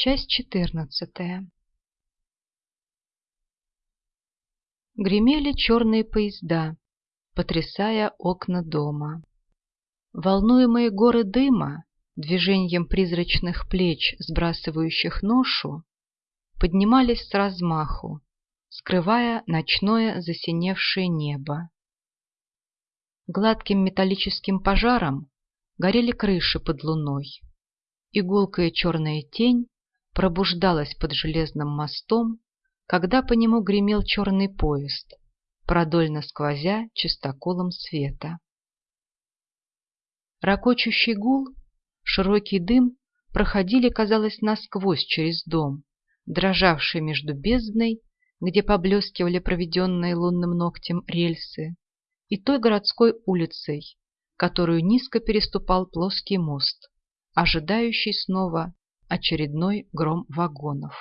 Часть четырнадцатая. Гремели черные поезда, потрясая окна дома. Волнуемые горы дыма, движением призрачных плеч, сбрасывающих ношу, поднимались с размаху, скрывая ночное засиневшее небо. Гладким металлическим пожаром горели крыши под луной. Игулкая черная тень пробуждалась под железным мостом, когда по нему гремел черный поезд, продольно сквозя чистоколом света. Рокочущий гул, широкий дым проходили, казалось, насквозь через дом, дрожавший между бездной, где поблескивали проведенные лунным ногтем рельсы, и той городской улицей, которую низко переступал плоский мост, ожидающий снова очередной гром вагонов.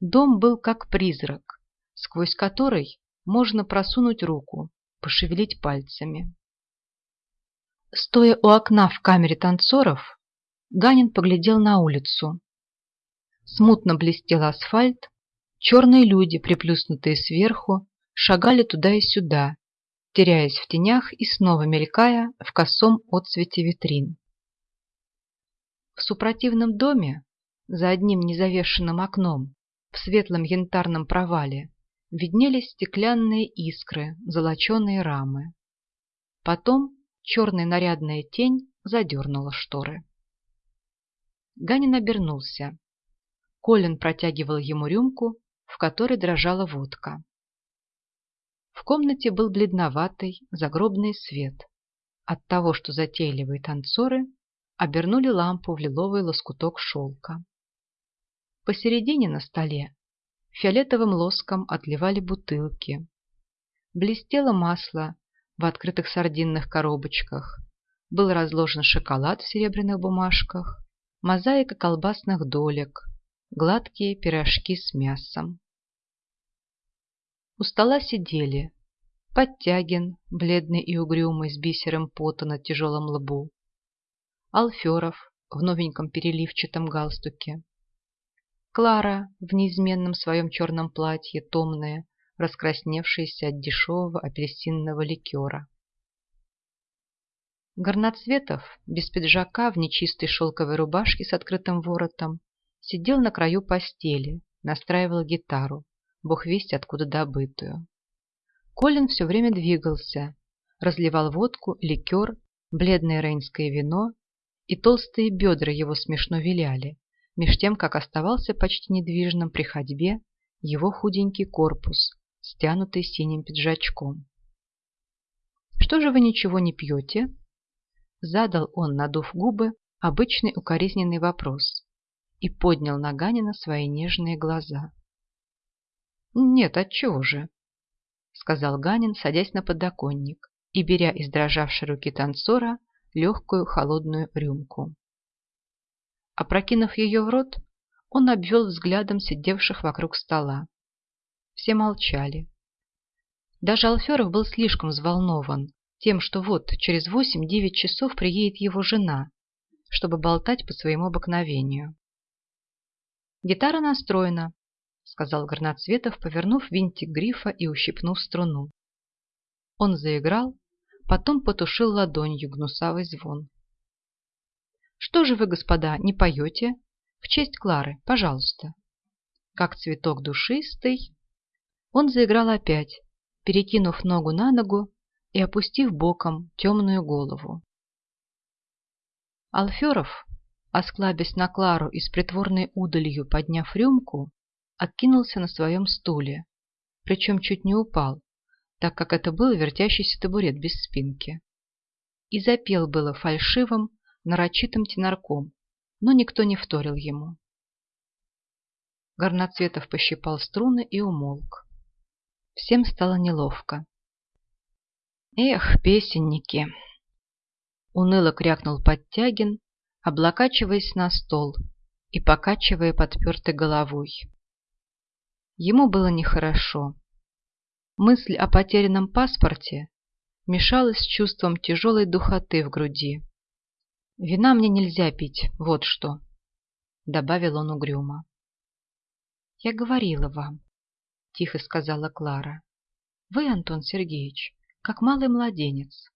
Дом был как призрак, сквозь который можно просунуть руку, пошевелить пальцами. Стоя у окна в камере танцоров, Ганин поглядел на улицу. Смутно блестел асфальт, черные люди, приплюснутые сверху, шагали туда и сюда, теряясь в тенях и снова мелькая в косом отсвете витрин. В супротивном доме, за одним незавешенным окном, в светлом янтарном провале, виднелись стеклянные искры, золоченые рамы. Потом черная нарядная тень задернула шторы. Ганин обернулся. Колин протягивал ему рюмку, в которой дрожала водка. В комнате был бледноватый загробный свет от того, что затейливые танцоры обернули лампу в лиловый лоскуток шелка. Посередине на столе фиолетовым лоском отливали бутылки. Блестело масло в открытых сардинных коробочках. Был разложен шоколад в серебряных бумажках, мозаика колбасных долек, гладкие пирожки с мясом. У стола сидели Подтягин, бледный и угрюмый, с бисером пота на тяжелом лбу, Алферов в новеньком переливчатом галстуке, Клара в неизменном своем черном платье, томная, раскрасневшаяся от дешевого апельсинного ликера. Горноцветов, без пиджака, в нечистой шелковой рубашке с открытым воротом, сидел на краю постели, настраивал гитару, бог весть откуда добытую. Колин все время двигался, разливал водку, ликер, бледное рейнское вино, и толстые бедра его смешно виляли, меж тем, как оставался почти недвижным при ходьбе его худенький корпус, стянутый синим пиджачком. «Что же вы ничего не пьете?» Задал он, надув губы, обычный укоризненный вопрос и поднял на Ганина свои нежные глаза. «Нет, отчего же?» — сказал Ганин, садясь на подоконник и беря из дрожавшей руки танцора легкую холодную рюмку. Опрокинув ее в рот, он обвел взглядом сидевших вокруг стола. Все молчали. Даже Алферов был слишком взволнован тем, что вот через восемь-девять часов приедет его жена, чтобы болтать по своему обыкновению. Гитара настроена, сказал Горноцветов, повернув винтик грифа и ущипнув струну. Он заиграл, потом потушил ладонью гнусавый звон. «Что же вы, господа, не поете? В честь Клары, пожалуйста». Как цветок душистый. Он заиграл опять, перекинув ногу на ногу и опустив боком темную голову. Алферов, осклабясь на Клару и с притворной удалью подняв рюмку, откинулся на своем стуле, причем чуть не упал, так как это был вертящийся табурет без спинки. И запел было фальшивым, нарочитым тенорком, но никто не вторил ему. Горноцветов пощипал струны и умолк. Всем стало неловко. «Эх, песенники!» Уныло крякнул Подтягин, облокачиваясь на стол и покачивая подпертой головой. Ему было нехорошо. Мысль о потерянном паспорте мешалась с чувством тяжелой духоты в груди. Вина мне нельзя пить, вот что. добавил он угрюмо. «Я говорила вам», — тихо сказала Клара. «Вы, Антон Сергеевич, как малый младенец».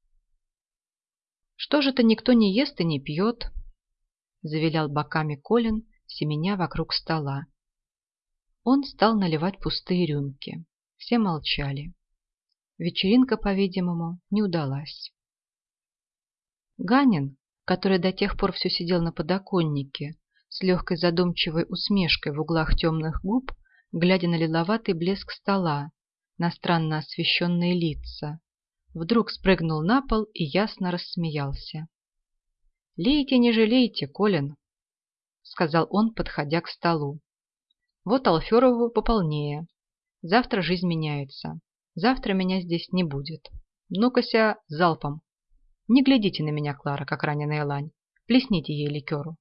«Что же-то никто не ест и не пьет?» — завилял боками Колин, семеня вокруг стола. Он стал наливать пустые рюмки. Все молчали. Вечеринка, по-видимому, не удалась. Ганин, который до тех пор все сидел на подоконнике, с легкой задумчивой усмешкой в углах темных губ, глядя на лиловатый блеск стола, на странно освещенные лица, вдруг спрыгнул на пол и ясно рассмеялся. «Лейте, не жалейте, Колин», — сказал он, подходя к столу. «Вот Алферову пополнее. Завтра жизнь меняется. Завтра меня здесь не будет. Ну-ка залпом. Не глядите на меня, Клара, как раненая лань. Плесните ей ликеру.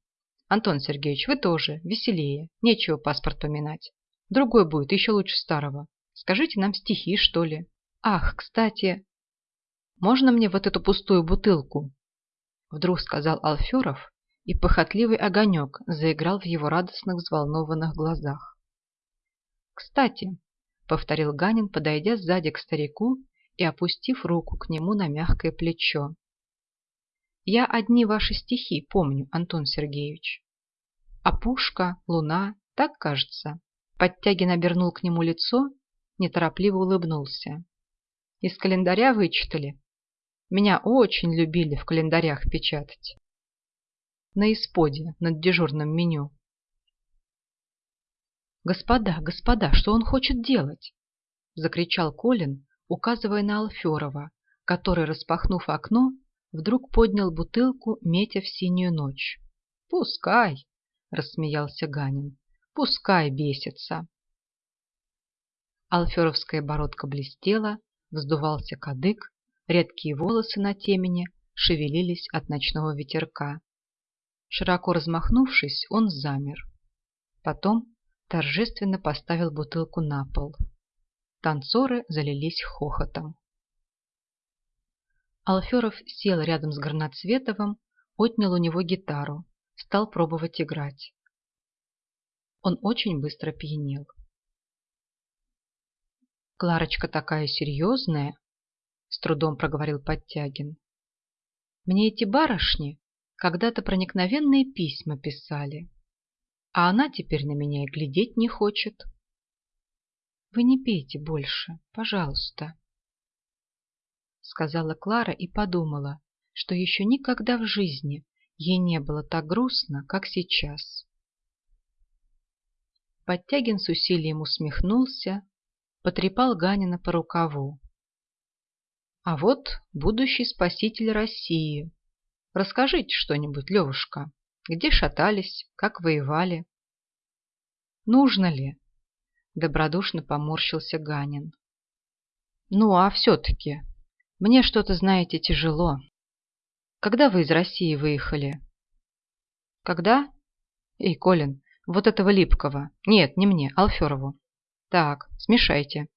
Антон Сергеевич, вы тоже, веселее. Нечего паспорт поминать. Другой будет, еще лучше старого. Скажите нам стихи, что ли. Ах, кстати, можно мне вот эту пустую бутылку? Вдруг сказал Алферов, и похотливый огонек заиграл в его радостных взволнованных глазах. «Кстати», — повторил Ганин, подойдя сзади к старику и опустив руку к нему на мягкое плечо. Я одни ваши стихи помню, Антон Сергеевич. А пушка, луна, так кажется. Подтягин обернул к нему лицо, неторопливо улыбнулся. Из календаря вычитали. Меня очень любили в календарях печатать. На исподе, над дежурным меню. «Господа, господа, что он хочет делать?» Закричал Колин, указывая на Алферова, который, распахнув окно, вдруг поднял бутылку, метя в синюю ночь. «Пускай!» — рассмеялся Ганин. «Пускай бесится!» Алферовская бородка блестела, вздувался кадык, редкие волосы на темени шевелились от ночного ветерка. Широко размахнувшись, он замер. Потом торжественно поставил бутылку на пол. Танцоры залились хохотом. Алферов сел рядом с Горноцветовым, отнял у него гитару, стал пробовать играть. Он очень быстро пьянел. «Кларочка такая серьезная», — с трудом проговорил Подтягин. «Мне эти барышни когда-то проникновенные письма писали, а она теперь на меня и глядеть не хочет». «Вы не пейте больше, пожалуйста», сказала Клара и подумала, что еще никогда в жизни ей не было так грустно, как сейчас. Подтягин с усилием усмехнулся, потрепал Ганина по рукаву. А вот будущий спаситель России. Расскажите что-нибудь, Левушка. Где шатались, как воевали? Нужно ли? Добродушно поморщился Ганин. Ну, а все-таки, мне что-то, знаете, тяжело. Когда вы из России выехали? Когда? Эй, Колин, вот этого Липкого. Нет, не мне, Алферову. Так, смешайте.